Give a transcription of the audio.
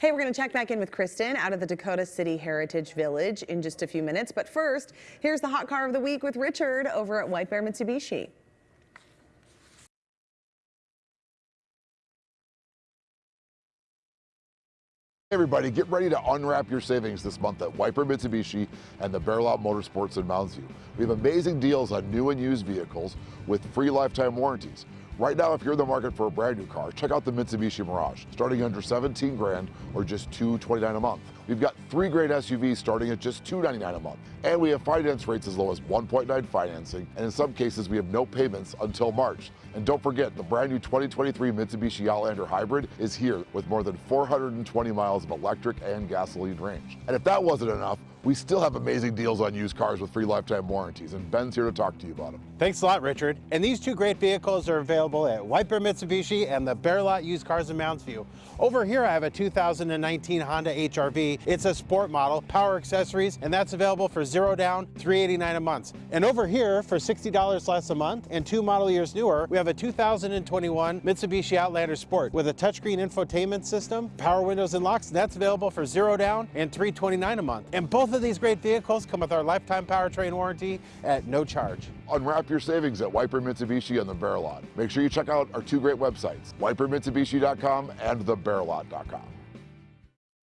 Hey, we're going to check back in with Kristen out of the Dakota City Heritage Village in just a few minutes. But first, here's the hot car of the week with Richard over at White Bear Mitsubishi. Everybody, get ready to unwrap your savings this month at Bear Mitsubishi and the Bear Lot Motorsports in Mounds View. We have amazing deals on new and used vehicles with free lifetime warranties. Right now, if you're in the market for a brand new car, check out the Mitsubishi Mirage, starting under 17 grand or just 229 a month. We've got three great SUVs starting at just 299 a month. And we have finance rates as low as 1.9 financing, and in some cases, we have no payments until March. And don't forget, the brand new 2023 Mitsubishi Outlander Hybrid is here with more than 420 miles of electric and gasoline range. And if that wasn't enough, we still have amazing deals on used cars with free lifetime warranties, and Ben's here to talk to you about them. Thanks a lot, Richard. And these two great vehicles are available at White Bear Mitsubishi and the Bear Lot Used Cars in Mounds View. Over here, I have a 2019 Honda HRV. It's a sport model, power accessories, and that's available for zero down, 389 a month. And over here, for $60 less a month and two model years newer, we have a 2021 Mitsubishi Outlander Sport with a touchscreen infotainment system, power windows and locks, and that's available for zero down and 329 a month. And both of these great vehicles come with our lifetime powertrain warranty at no charge. Unwrap your savings at White Bear Mitsubishi and the Bear Lot. Make sure you check out our two great websites, whitebearmitsubishi.com and thebearlot.com.